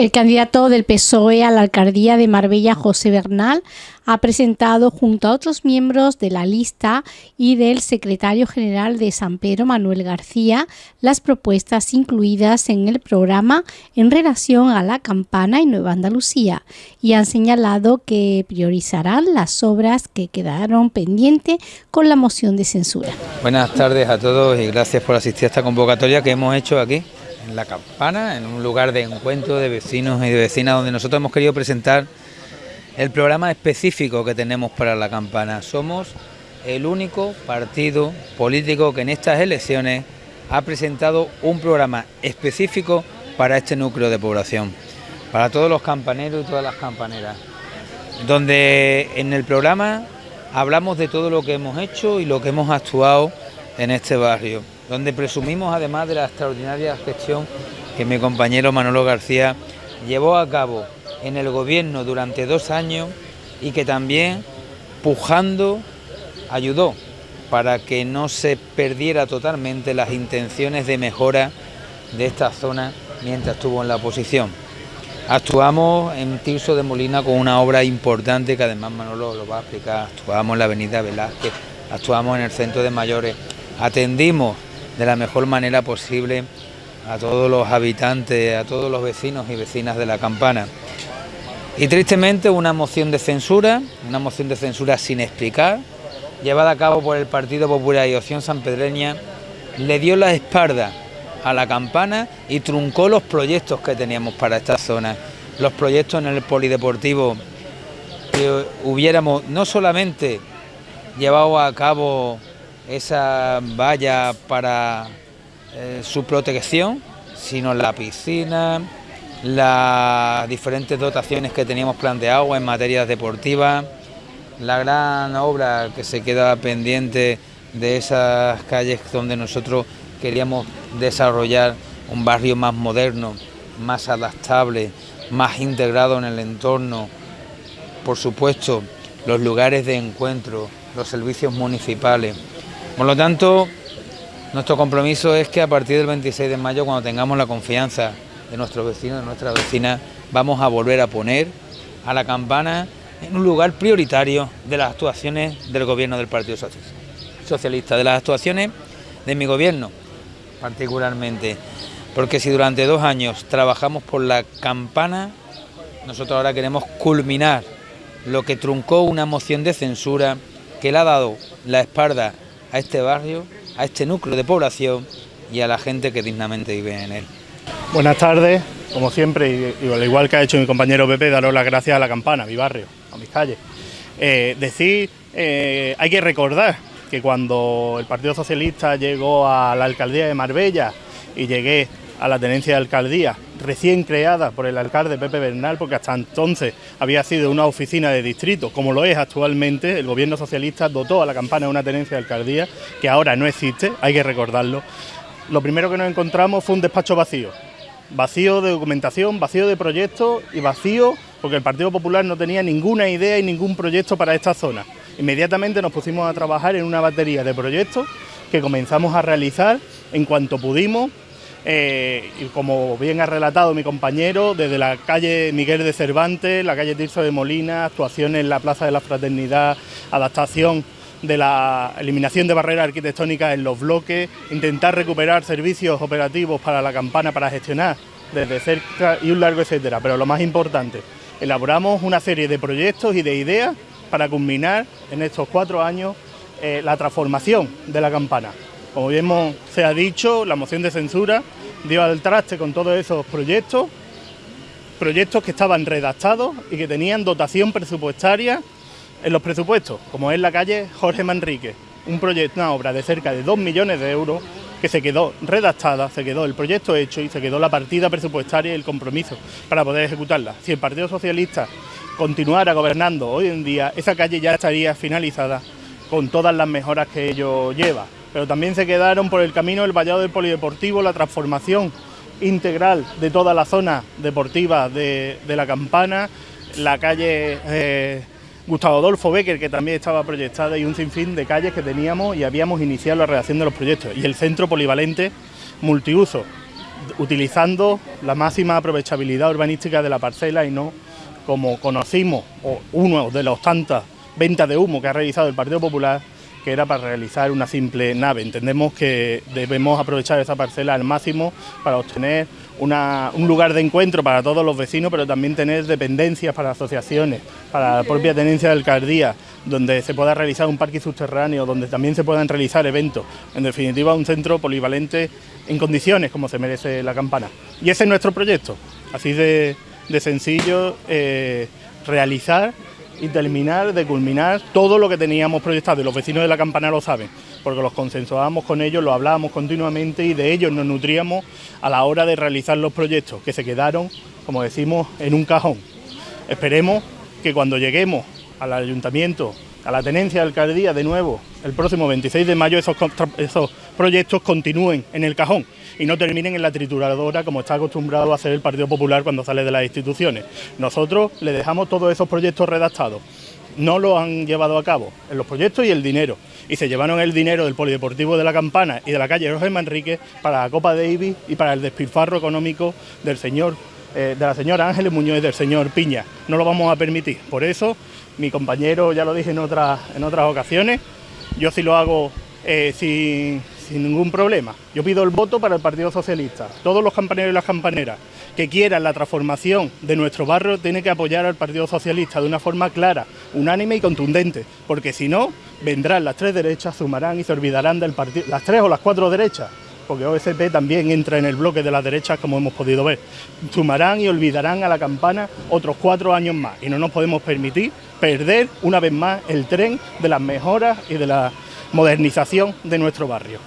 El candidato del PSOE a la alcaldía de Marbella, José Bernal, ha presentado junto a otros miembros de la lista y del secretario general de San Pedro, Manuel García, las propuestas incluidas en el programa en relación a la campana y Nueva Andalucía y han señalado que priorizarán las obras que quedaron pendientes con la moción de censura. Buenas tardes a todos y gracias por asistir a esta convocatoria que hemos hecho aquí en La Campana, en un lugar de encuentro de vecinos y de vecinas donde nosotros hemos querido presentar el programa específico que tenemos para La Campana. Somos el único partido político que en estas elecciones ha presentado un programa específico para este núcleo de población, para todos los campaneros y todas las campaneras, donde en el programa hablamos de todo lo que hemos hecho y lo que hemos actuado en este barrio donde presumimos además de la extraordinaria gestión que mi compañero Manolo García llevó a cabo en el gobierno durante dos años y que también pujando ayudó para que no se perdiera totalmente las intenciones de mejora de esta zona mientras estuvo en la oposición. Actuamos en Tirso de Molina con una obra importante que además Manolo lo va a explicar. Actuamos en la avenida Velázquez, actuamos en el centro de mayores, atendimos de la mejor manera posible a todos los habitantes, a todos los vecinos y vecinas de la campana. Y tristemente una moción de censura, una moción de censura sin explicar, llevada a cabo por el Partido Popular y Opción Sanpedreña, le dio la espalda a la campana y truncó los proyectos que teníamos para esta zona. Los proyectos en el polideportivo que hubiéramos no solamente llevado a cabo esa valla para eh, su protección, sino la piscina, las diferentes dotaciones que teníamos planteado en materia deportiva, la gran obra que se queda pendiente de esas calles donde nosotros queríamos desarrollar un barrio más moderno, más adaptable, más integrado en el entorno, por supuesto, los lugares de encuentro, los servicios municipales. Por lo tanto, nuestro compromiso es que a partir del 26 de mayo, cuando tengamos la confianza de nuestros vecinos, de nuestras vecinas, vamos a volver a poner a la campana en un lugar prioritario de las actuaciones del gobierno del Partido Socialista, de las actuaciones de mi gobierno particularmente, porque si durante dos años trabajamos por la campana, nosotros ahora queremos culminar lo que truncó una moción de censura que le ha dado la espalda a este barrio, a este núcleo de población y a la gente que dignamente vive en él. Buenas tardes, como siempre, y, al igual que ha hecho mi compañero Pepe, daros las gracias a la campana, a mi barrio, a mis calles. Eh, decir, eh, hay que recordar que cuando el Partido Socialista llegó a la alcaldía de Marbella y llegué a la tenencia de alcaldía, recién creada por el alcalde Pepe Bernal, porque hasta entonces había sido una oficina de distrito, como lo es actualmente, el gobierno socialista dotó a la campana de una tenencia de alcaldía, que ahora no existe, hay que recordarlo. Lo primero que nos encontramos fue un despacho vacío, vacío de documentación, vacío de proyectos y vacío porque el Partido Popular no tenía ninguna idea y ningún proyecto para esta zona. Inmediatamente nos pusimos a trabajar en una batería de proyectos que comenzamos a realizar en cuanto pudimos eh, y como bien ha relatado mi compañero, desde la calle Miguel de Cervantes, la calle Tirso de Molina, actuaciones en la Plaza de la Fraternidad, adaptación de la eliminación de barreras arquitectónicas en los bloques, intentar recuperar servicios operativos para la campana para gestionar desde cerca y un largo etcétera. Pero lo más importante, elaboramos una serie de proyectos y de ideas para culminar en estos cuatro años eh, la transformación de la campana. Como bien se ha dicho, la moción de censura dio al traste con todos esos proyectos, proyectos que estaban redactados y que tenían dotación presupuestaria en los presupuestos, como es la calle Jorge Manrique, un proyecto, una obra de cerca de 2 millones de euros que se quedó redactada, se quedó el proyecto hecho y se quedó la partida presupuestaria y el compromiso para poder ejecutarla. Si el Partido Socialista continuara gobernando hoy en día, esa calle ya estaría finalizada con todas las mejoras que ello lleva pero también se quedaron por el camino el vallado del polideportivo, la transformación integral de toda la zona deportiva de, la Campana, la calle eh, Gustavo Adolfo Becker, que también estaba proyectada, y un sinfín de calles que teníamos y habíamos iniciado la redacción de los proyectos, y el centro polivalente multiuso. utilizando la máxima aprovechabilidad urbanística de la parcela y no como conocimos, o uno de los tantas ventas de humo que ha realizado el Partido Popular, que era para realizar una simple nave. Entendemos que debemos aprovechar esa parcela al máximo para obtener un lugar de encuentro para todos los vecinos, pero también tener dependencias para asociaciones, para la propia tenencia de alcaldía, donde se pueda realizar un parque subterráneo, donde también se puedan realizar eventos. En definitiva, un centro polivalente en condiciones como se merece la campana. Y ese es nuestro proyecto, así de, sencillo, eh, realizar y terminar de culminar todo lo que teníamos proyectado y los vecinos de la campana lo saben, porque los consensuábamos con ellos, lo hablábamos continuamente y de ellos nos nutríamos a la hora de realizar los proyectos que se quedaron, como decimos, en un cajón. Esperemos que cuando lleguemos al ayuntamiento, a la tenencia de alcaldía de nuevo, el próximo 26 de mayo esos, esos proyectos continúen en el cajón y no terminen en la trituradora como está acostumbrado a hacer el Partido Popular cuando sale de las instituciones. Nosotros le dejamos todos esos proyectos redactados. No lo han llevado a cabo en los proyectos y el dinero. Y se llevaron el dinero del Polideportivo de la Campana y de la calle Roger Manrique para la Copa Davis y para el despilfarro económico del señor eh, de la señora Ángeles Muñoz y del señor Piña. No lo vamos a permitir. Por eso, mi compañero, ya lo dije en otras, en otras ocasiones, yo sí lo hago eh, sin, sin ningún problema. Yo pido el voto para el Partido Socialista. Todos los campaneros y las campaneras que quieran la transformación de nuestro barrio tienen que apoyar al Partido Socialista de una forma clara, unánime y contundente, porque si no, vendrán las tres derechas, sumarán y se olvidarán del partido, las tres o las cuatro derechas, porque OSP también entra en el bloque de las derechas, como hemos podido ver. Sumarán y olvidarán a la campana otros cuatro años más, y no nos podemos permitir perder una vez más el tren de las mejoras y de la modernización de nuestro barrio.